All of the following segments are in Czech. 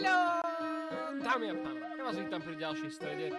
Haló! Dámy a pánové, já vás vítám pri ďalšej strede.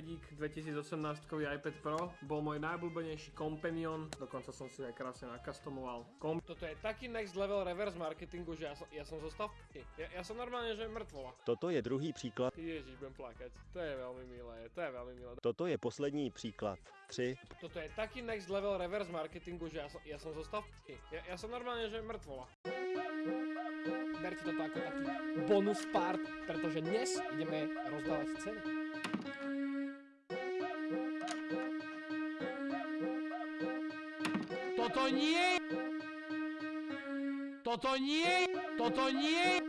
iPadík 2018 iPad Pro bol môj najobľúbenejší companion, dokonca som si ho aj krásne nakastomoval. Kom- Toto je taký next level reverse marketingu, že ja som, ja som zostal v ja, ja som normálne, že mŕtvola. Toto je druhý příklad. Ježíš, budem plakať. To je veľmi milé, to je veľmi milé. Toto je poslední příklad. 3. Toto je taký next level reverse marketingu, že ja som, ja som zostal v p***. ja, ja som normálne, že mŕtvola. Berte toto ako taký bonus part, pretože dnes ideme rozdávať ceny. Nie! Toto nie! Toto nie!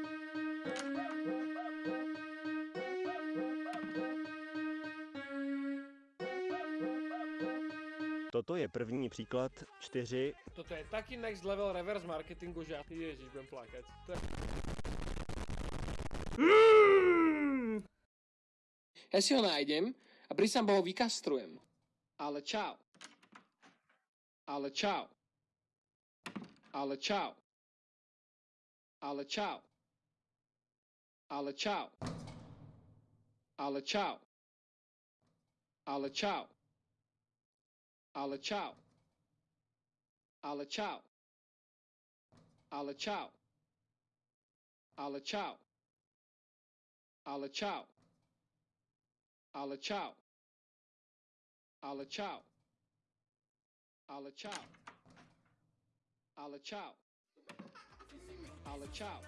Toto je první příklad. 4. Toto je taký next level reverse marketingu, že ja... Ježíš, budem plakať. To je... Ja si ho nájdem a prísam ho vykastrujem. Ale čau. Ale čau. Alla Chow, Alla Chow, Alla Chow, Alla Chow, Alla Chow, Alla Chow, Alla Chow, Alla Chow, Alla Chow, Alla Chow, Alla Chow, Alla Chow. Alla ciao. Ale čau. Ale čau.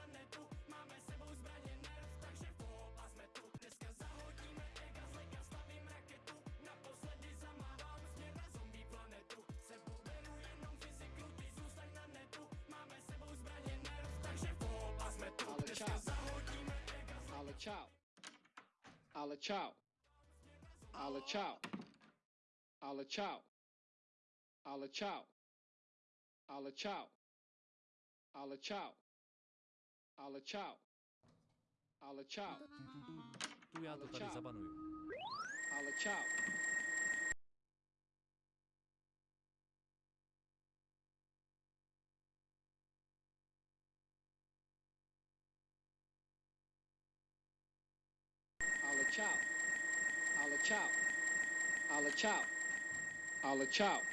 Ale čau. Ale čau. Ale čau. Ale čau. Ale čau. Ala chow. Ala chow. Ala chow. Ala ciao. Tu to care zabanui. Alla ciao. Alla Chow, Alla Chow, Alla Chow, Alla Chow.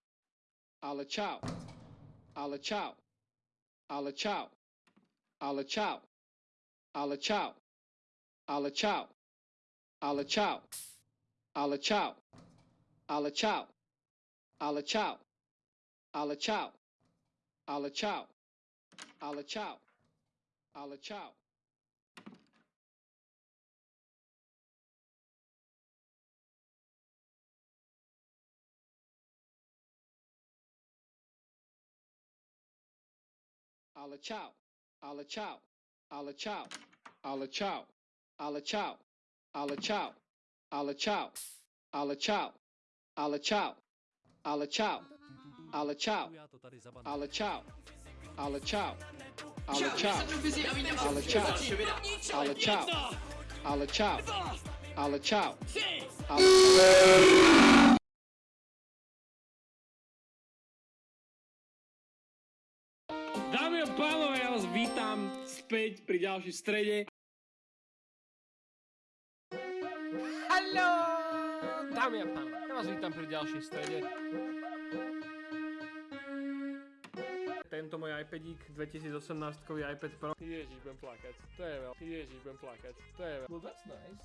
Alla ciao. Alla ciao. Alla ciao. Alla ciao. Alla ciao. Alla ciao. Alla ciao. Alla ciao. Alla ciao. Alla ciao. Alla ciao. Alla ciao. Alla ciao. Alla ciao. Alla ciao. Alla ciao. Alla ciao. Alla ciao. Alla ciao. Alla ciao. Alla ciao. Alla ciao. Alla ciao. Alla ciao. Alla ciao. Alla ciao. Alla ciao. Alla ciao. Alla ciao. Alla ciao. Alla ciao. Alla ciao. Alla ciao. Späť pri ďalšej strede. Haló! Dámy a pánové, ja vás vítam pri ďalšej strede. Tento môj iPadík 2018 iPad Pro. Ježíš, budem plakať. To je veľ... Ježíš, budem plakať. To je veľ... Well, that's nice.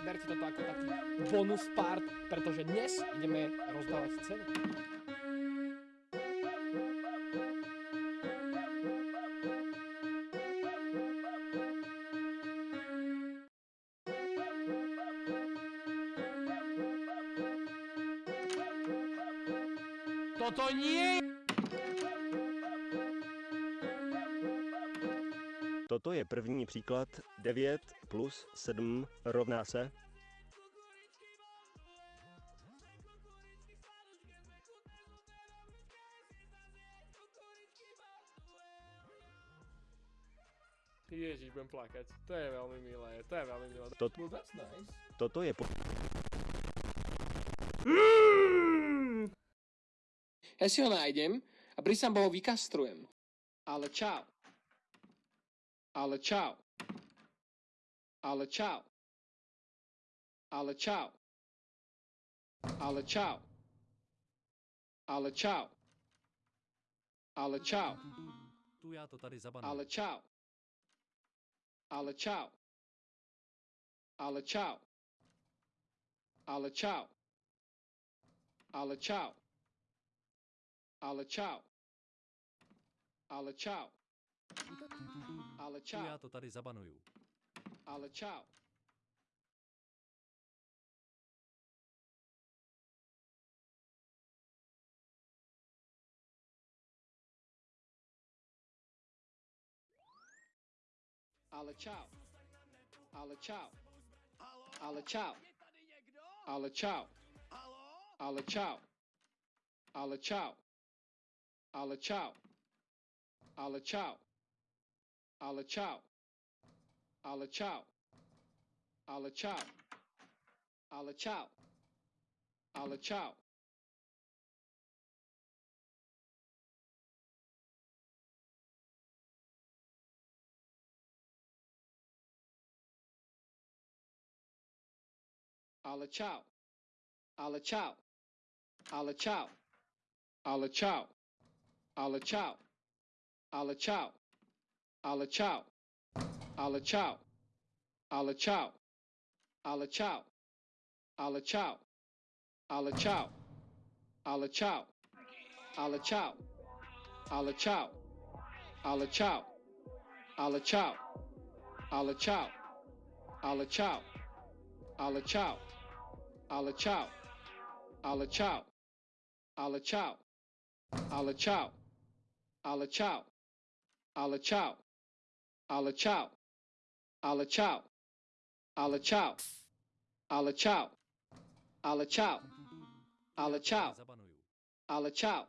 Berte berte toto ako taký bonus part, pretože dnes ideme rozdávať ceny. Toto je první příklad 9 plus 7 rovná se Ježiš, budem plakať. To je veľmi milé, to je veľmi milé. Tot- Well, that's nice. Toto je po- Ja si ho nájdem a Brisamba ho vykastrujem. Ale čau. Ale Chow. Ale Chow. Ale Chow. Ale Chow. Ale Chow. Ale Chow. Tu já to tady zabanu. Ale ciao. Ale ciao. Ale ciao. Ale ciao. Ale ciao. Ale ciao. Ale ciao. Ale čau. já to tady zabanuju. Ale čau. Ale čau. Ale čau. Ale čau. Ale čau. Ale čau. Ale čau. Ale čau. Ale čau. Alla chow, Alla chow, Alla chow, Alla chow, Alla chow, Alla chow, Alla chow, Alla chow, Alla chow, Alla chow, Alla chow. Ala ciao. ala ciao. ala ciao. ala ciao. ala ciao. ala ciao. ala ciao. ala ciao. ala ciao. ala ciao. ala ciao. ala ciao. ala ciao. ala ciao. ala ciao. ala ciao. ala ciao. ala ciao. ala ciao. ala ciao. Alla Chow, Alla Chow, Alla Chow, Alla Chow, Alla Chow, Alla Chow, Alla Chow,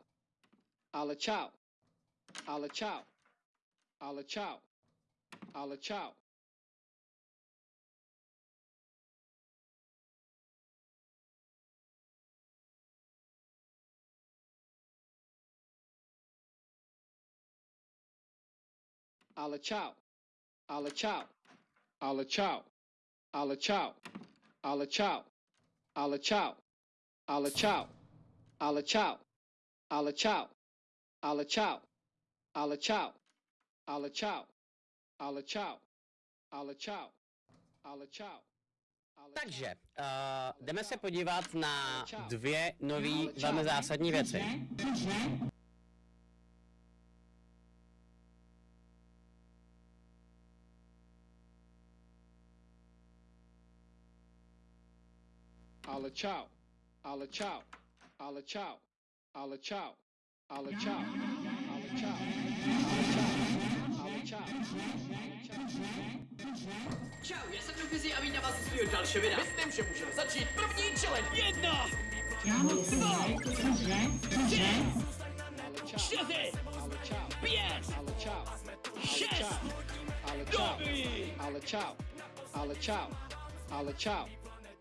Alla Chow, Alla Chow, Alla Chow, Alla Chow, Alla Chow. Ale čau. Ale čau. Ale čau. Ale čau. Ale čau. Ale čau. Ale čau. Ale čau. Ale čau. Ale čau. Ale čau. Ale čau. Ale čau. Ale čau. Takže uh, jdeme se podívat na dvě nové velmi zásadní věci. ale čau, ale čau, ale čau, ale čau, ale čau, ale čau, ale čau, ale čau. Čau, já jsem Dofizi a vítám vás u svého dalšího videa. Myslím, že můžeme začít první challenge. Jedna! Dva! Tři! Čtyři! Pět! Šest! Dobrý! Ale čau, ale čau, ale čau,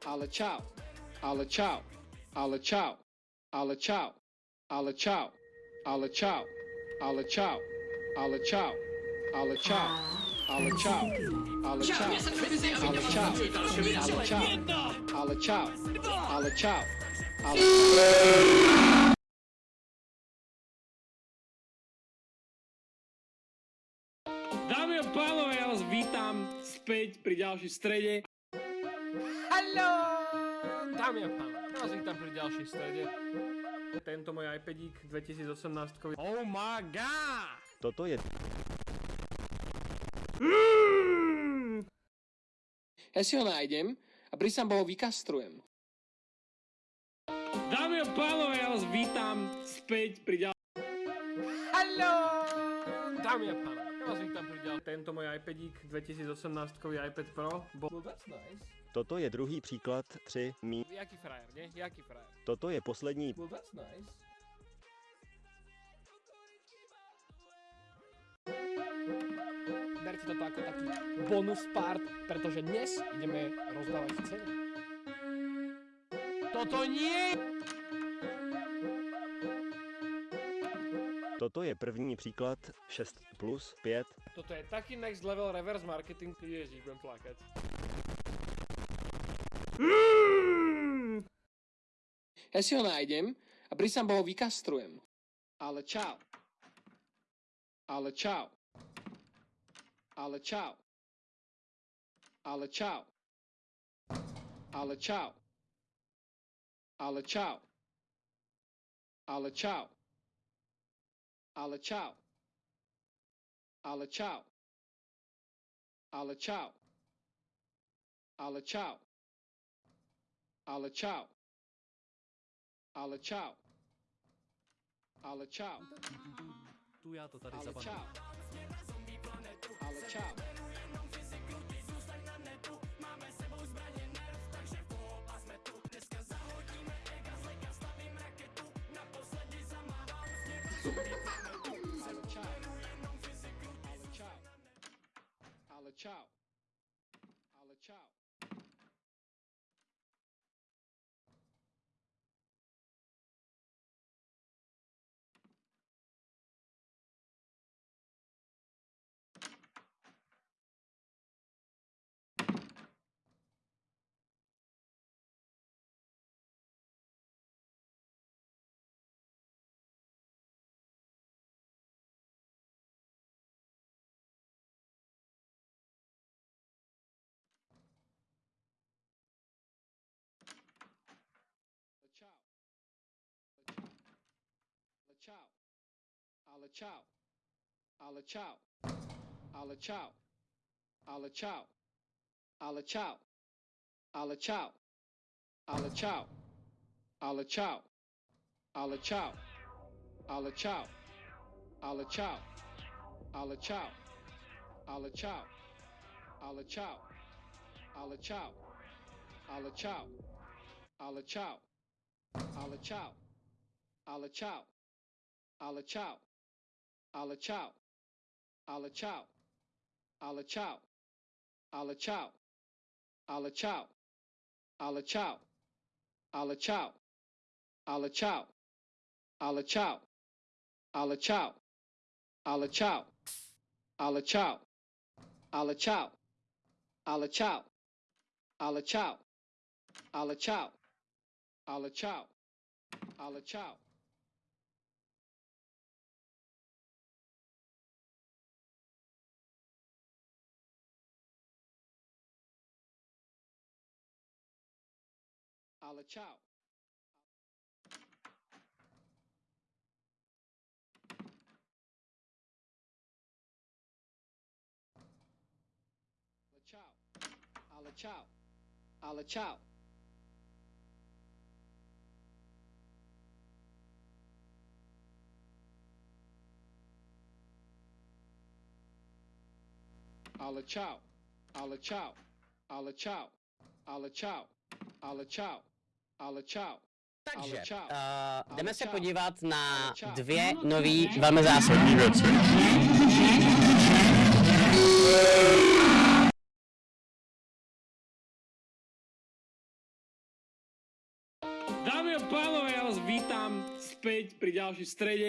ale čau. Ale čau. Ale čau. Ale čau. Ale čau. Ale čau. Ale čau. Ale čau. Ale čau. Ale čau. Ale čau. Ale čau. Ale Čau, já vítám. Ale čau. Ale čau. Ale čau. Dámy a pánové, ja vás vítam späť pri ďalšej strede. Haló! Dámy a pánové, já vás vítám pri ďalšej strede. Tento môj iPadík 2018 Oh my god! Toto je Ja si ho nájdem a prísam ho vykastrujem. Dámy a pánové, ja vás vítam späť pri ďal... Haló! Dámy a pánové, ja vás vítam pri ďal... Tento môj iPadík 2018 iPad Pro bol... Well, that's nice. Toto je druhý příklad 3 mí. Jaký frajer, nie? Jaký frajer? Toto je poslední Well, that's nice. Berte toto ako taký bonus part, pretože dnes ideme rozdávať ceny. Toto nie! Toto je první příklad 6 plus 5. Toto je taký next level reverse marketing, ježiš, budem plakať. Ja si ho nájdem a prísam ho vykastrujem. Ale čau. Ale čau. Ale čau. Ale čau. Ale čau. Ale čau. Ale čau. Ala ciao Ala ciao Ala ciao Ala ciao Ala ciao Ala ciao Ala ciao tu ja to tady zapadne. Ala čau. Ciao. chow. Ala chow. Ala chow. Ala chow. Ala chow. Ala chow. Ala chow. Ala chow. Ala chow. Ala chow. Ala chow. Ala chow. Ala chow. Ala chow. Ala chow. Ala chow. Ala chow. Ala chow. Ala chow. Ala chow. Ala ciao. ala ciao. ala ciao. ala ciao. ala ciao. ala ciao. ala ciao. ala ciao. ala ciao. ala ciao. ala ciao. ala ciao. ala ciao. ala ciao. ala ciao. ala ciao. ala ciao. ala ciao. ala ciao. Holla ciao. Holla ciao. Holla ciao. Holla ciao. Holla ciao. Holla ciao. Holla ciao. Holla ciao. Ale čau. Takže, Ale čau. uh, jdeme Ale se čau. podívat na dvě nové velmi zásadní věci. Dámy a pánové, ja vás vítam späť pri ďalšej strede.